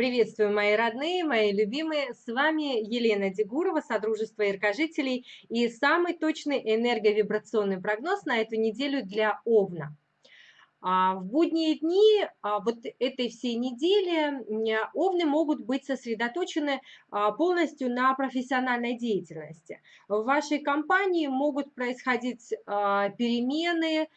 Приветствую, мои родные, мои любимые. С вами Елена Дегурова, Содружество Яркожителей и самый точный энерговибрационный прогноз на эту неделю для Овна. А, в будние дни а, вот этой всей недели овны могут быть сосредоточены а, полностью на профессиональной деятельности. В вашей компании могут происходить перемены,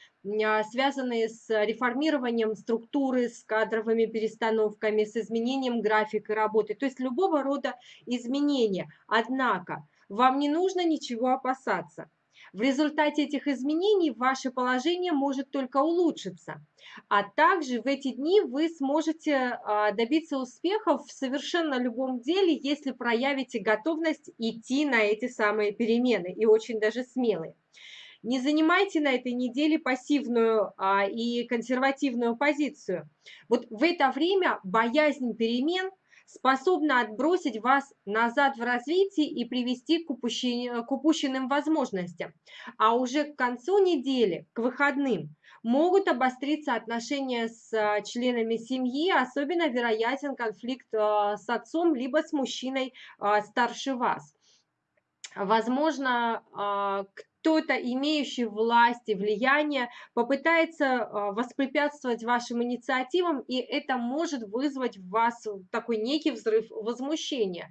связанные с реформированием структуры, с кадровыми перестановками, с изменением графика работы, то есть любого рода изменения. Однако вам не нужно ничего опасаться. В результате этих изменений ваше положение может только улучшиться. А также в эти дни вы сможете а, добиться успехов в совершенно любом деле, если проявите готовность идти на эти самые перемены, и очень даже смелые. Не занимайте на этой неделе пассивную а, и консервативную позицию. Вот в это время боязнь перемен – способна отбросить вас назад в развитии и привести к, упущен... к упущенным возможностям. А уже к концу недели, к выходным, могут обостриться отношения с а, членами семьи, особенно вероятен конфликт а, с отцом, либо с мужчиной а, старше вас. Возможно, кто-то, имеющий власть и влияние, попытается а, воспрепятствовать вашим инициативам, и это может вызвать в вас такой некий взрыв возмущения.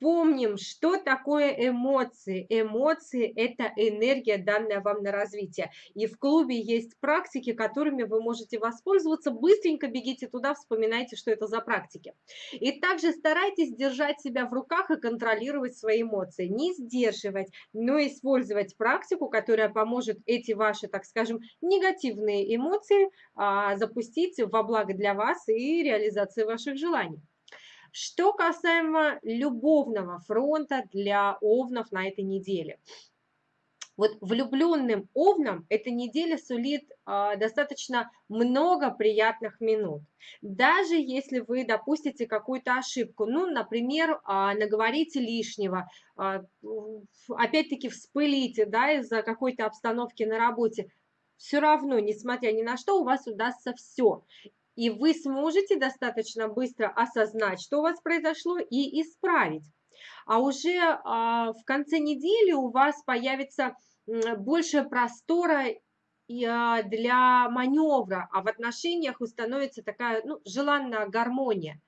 Помним, что такое эмоции. Эмоции – это энергия, данная вам на развитие. И в клубе есть практики, которыми вы можете воспользоваться. Быстренько бегите туда, вспоминайте, что это за практики. И также старайтесь держать себя в руках и контролировать свои эмоции. Не сдерживать, но использовать практику, которая поможет эти ваши, так скажем, негативные эмоции а, запустить во благо для вас и реализации ваших желаний. Что касаемо любовного фронта для овнов на этой неделе. Вот влюбленным овнам эта неделя сулит э, достаточно много приятных минут. Даже если вы допустите какую-то ошибку, ну, например, э, наговорите лишнего, э, опять-таки вспылите да, из-за какой-то обстановки на работе, все равно, несмотря ни на что, у вас удастся все и вы сможете достаточно быстро осознать, что у вас произошло, и исправить. А уже а, в конце недели у вас появится больше простора а, для маневра, а в отношениях установится такая ну, желанная гармония.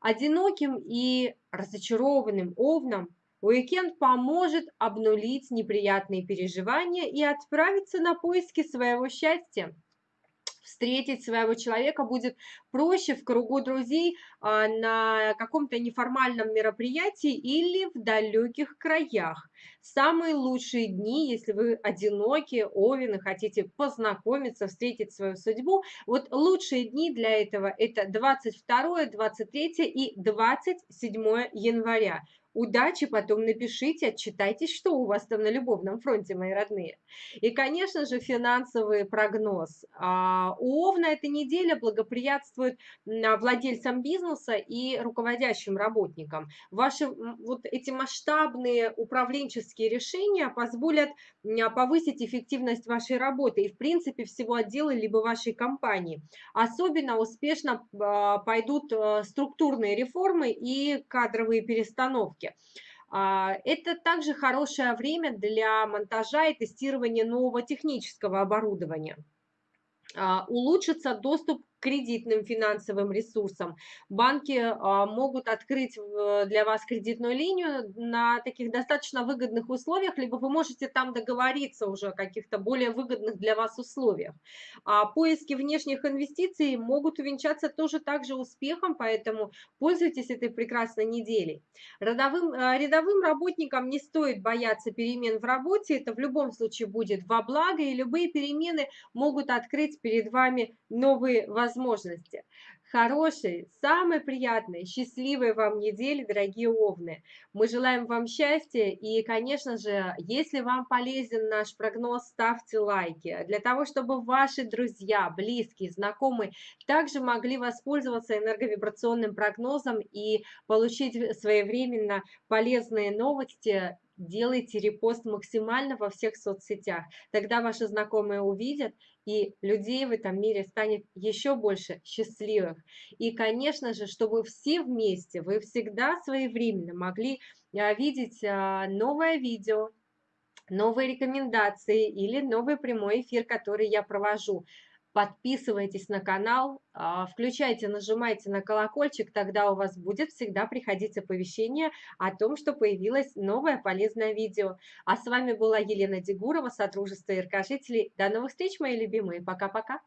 Одиноким и разочарованным овнам уикенд поможет обнулить неприятные переживания и отправиться на поиски своего счастья встретить своего человека будет проще в кругу друзей а, на каком-то неформальном мероприятии или в далеких краях. Самые лучшие дни, если вы одиноки, овен хотите познакомиться, встретить свою судьбу, вот лучшие дни для этого это 22, 23 и 27 января. Удачи, потом напишите, отчитайтесь, что у вас там на любовном фронте, мои родные. И, конечно же, финансовый прогноз. А, у Овна эта неделя благоприятствует владельцам бизнеса и руководящим работникам. Ваши вот эти масштабные управленческие решения позволят повысить эффективность вашей работы и, в принципе, всего отдела либо вашей компании. Особенно успешно а, пойдут а, структурные реформы и кадровые перестановки. А, это также хорошее время для монтажа и тестирования нового технического оборудования. А, улучшится доступ кредитным финансовым ресурсам. Банки а, могут открыть для вас кредитную линию на таких достаточно выгодных условиях, либо вы можете там договориться уже о каких-то более выгодных для вас условиях. А поиски внешних инвестиций могут увенчаться тоже также успехом, поэтому пользуйтесь этой прекрасной неделей. Родовым, а, рядовым работникам не стоит бояться перемен в работе, это в любом случае будет во благо, и любые перемены могут открыть перед вами новые возможности возможности. Хорошей, самой приятной, счастливой вам недели, дорогие овны. Мы желаем вам счастья и, конечно же, если вам полезен наш прогноз, ставьте лайки. Для того, чтобы ваши друзья, близкие, знакомые также могли воспользоваться энерговибрационным прогнозом и получить своевременно полезные новости делайте репост максимально во всех соцсетях. Тогда ваши знакомые увидят, и людей в этом мире станет еще больше счастливых. И, конечно же, чтобы все вместе, вы всегда своевременно могли а, видеть а, новое видео, новые рекомендации или новый прямой эфир, который я провожу. Подписывайтесь на канал, а, включайте, нажимайте на колокольчик, тогда у вас будет всегда приходить оповещение о том, что появилось новое полезное видео. А с вами была Елена Дегурова, Содружество Иркожителей. До новых встреч, мои любимые. Пока-пока.